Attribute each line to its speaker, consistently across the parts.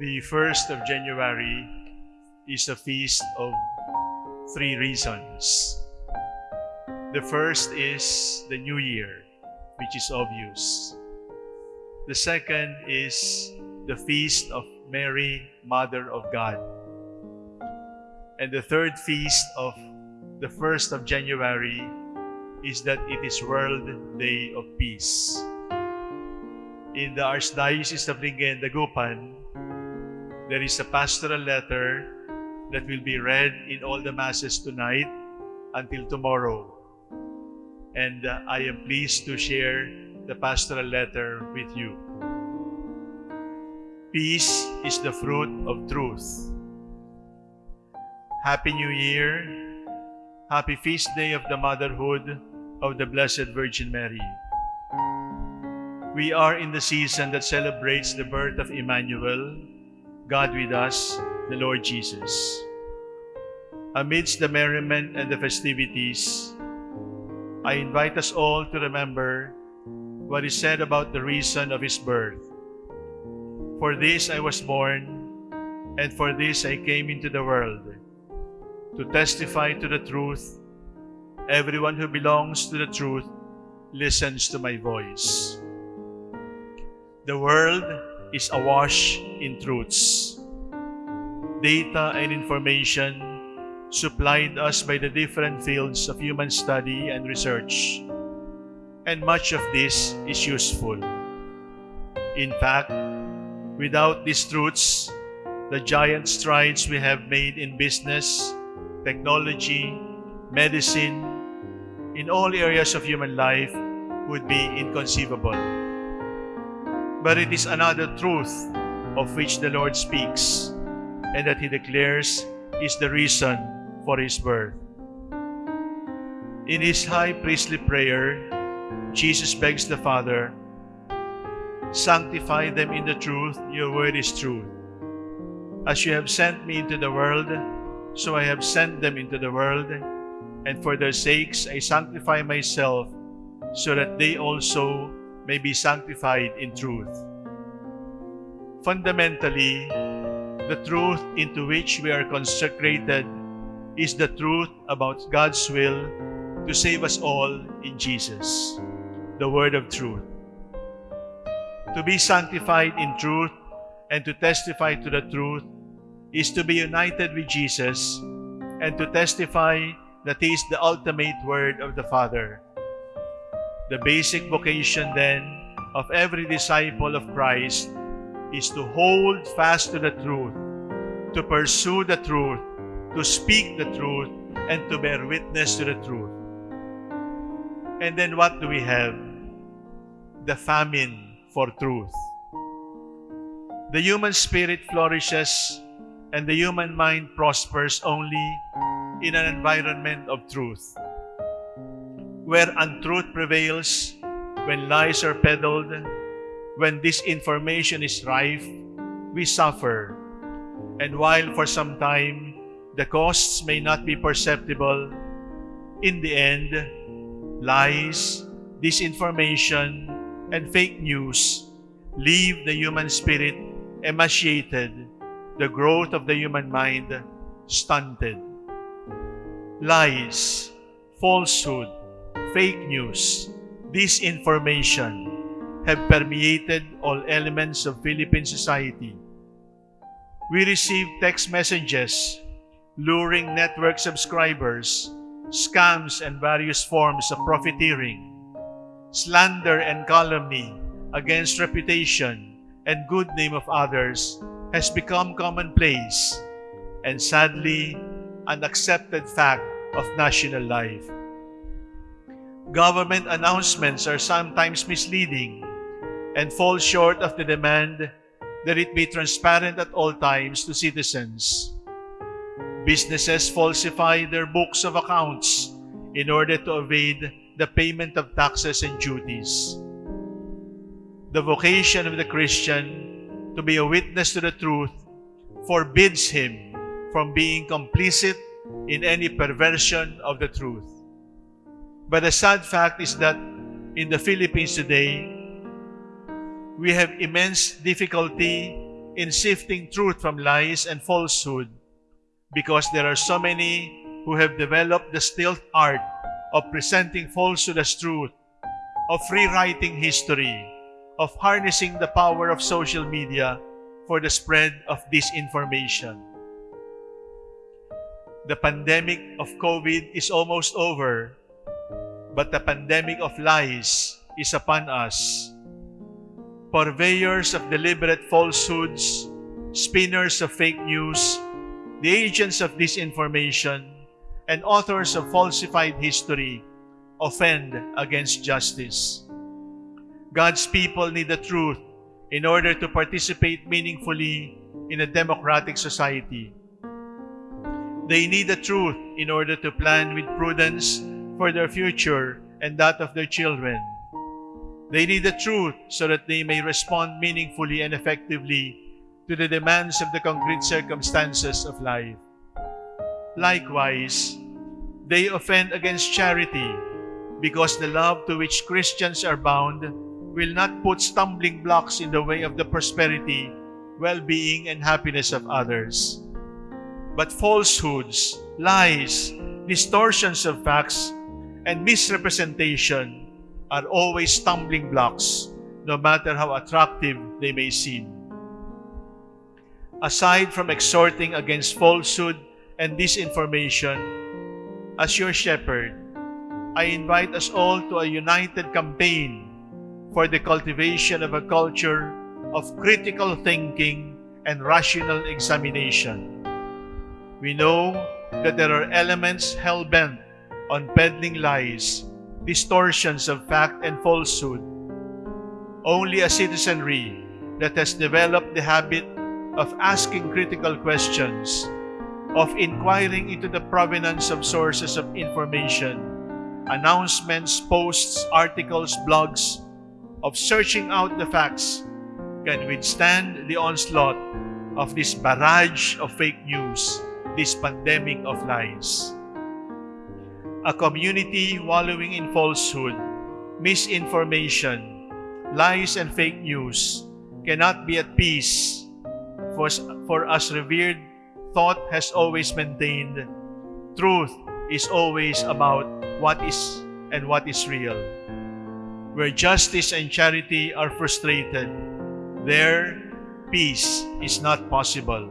Speaker 1: The 1st of January is a feast of three reasons. The first is the New Year, which is obvious. The second is the feast of Mary, Mother of God. And the third feast of the 1st of January is that it is World Day of Peace. In the Archdiocese of Lingayen, Dagupan, there is a pastoral letter that will be read in all the masses tonight until tomorrow. And uh, I am pleased to share the pastoral letter with you. Peace is the fruit of truth. Happy New Year. Happy Feast Day of the Motherhood of the Blessed Virgin Mary. We are in the season that celebrates the birth of Emmanuel, God with us, the Lord Jesus. Amidst the merriment and the festivities, I invite us all to remember what is said about the reason of his birth. For this I was born, and for this I came into the world, to testify to the truth. Everyone who belongs to the truth listens to my voice. The world is awash in truths. Data and information supplied us by the different fields of human study and research, and much of this is useful. In fact, without these truths, the giant strides we have made in business, technology, medicine, in all areas of human life would be inconceivable. But it is another truth of which the Lord speaks and that He declares is the reason for His birth. In His high priestly prayer, Jesus begs the Father, Sanctify them in the truth, your word is truth. As you have sent me into the world, so I have sent them into the world, and for their sakes I sanctify myself, so that they also may be sanctified in truth. Fundamentally, the truth into which we are consecrated is the truth about God's will to save us all in Jesus, the Word of truth. To be sanctified in truth and to testify to the truth is to be united with Jesus and to testify that He is the ultimate Word of the Father. The basic vocation, then, of every disciple of Christ is to hold fast to the truth, to pursue the truth, to speak the truth, and to bear witness to the truth. And then what do we have? The famine for truth. The human spirit flourishes and the human mind prospers only in an environment of truth. Where untruth prevails, when lies are peddled, when disinformation is rife, we suffer. And while for some time the costs may not be perceptible, in the end, lies, disinformation, and fake news leave the human spirit emaciated, the growth of the human mind stunted. Lies, falsehood, fake news, disinformation have permeated all elements of Philippine society. We receive text messages, luring network subscribers, scams and various forms of profiteering, slander and calumny against reputation and good name of others has become commonplace and sadly an accepted fact of national life. Government announcements are sometimes misleading and fall short of the demand that it be transparent at all times to citizens. Businesses falsify their books of accounts in order to evade the payment of taxes and duties. The vocation of the Christian to be a witness to the truth forbids him from being complicit in any perversion of the truth. But the sad fact is that in the Philippines today, we have immense difficulty in sifting truth from lies and falsehood because there are so many who have developed the stealth art of presenting falsehood as truth, of rewriting history, of harnessing the power of social media for the spread of disinformation. The pandemic of COVID is almost over, but the pandemic of lies is upon us. Purveyors of deliberate falsehoods, spinners of fake news, the agents of disinformation, and authors of falsified history offend against justice. God's people need the truth in order to participate meaningfully in a democratic society. They need the truth in order to plan with prudence for their future and that of their children. They need the truth so that they may respond meaningfully and effectively to the demands of the concrete circumstances of life. Likewise, they offend against charity because the love to which Christians are bound will not put stumbling blocks in the way of the prosperity, well-being, and happiness of others. But falsehoods, lies, distortions of facts, and misrepresentation are always stumbling blocks, no matter how attractive they may seem. Aside from exhorting against falsehood and disinformation, as your shepherd, I invite us all to a united campaign for the cultivation of a culture of critical thinking and rational examination. We know that there are elements hell-bent on peddling lies, distortions of fact and falsehood. Only a citizenry that has developed the habit of asking critical questions, of inquiring into the provenance of sources of information, announcements, posts, articles, blogs, of searching out the facts can withstand the onslaught of this barrage of fake news, this pandemic of lies. A community wallowing in falsehood, misinformation, lies, and fake news cannot be at peace for, for us revered thought has always maintained truth is always about what is and what is real. Where justice and charity are frustrated, there peace is not possible.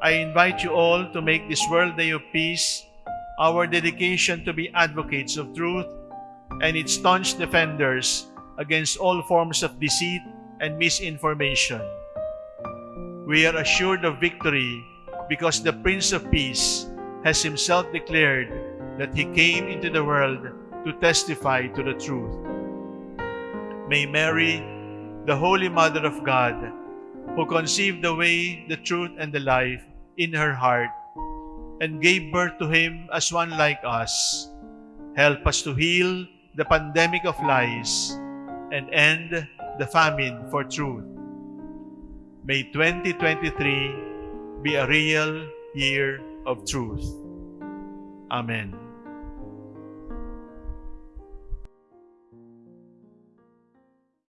Speaker 1: I invite you all to make this World Day of Peace our dedication to be advocates of truth and its staunch defenders against all forms of deceit and misinformation. We are assured of victory because the Prince of Peace has himself declared that he came into the world to testify to the truth. May Mary, the Holy Mother of God, who conceived the way, the truth, and the life in her heart, and gave birth to him as one like us, help us to heal the pandemic of lies and end the famine for truth. May 2023 be a real year of truth. Amen.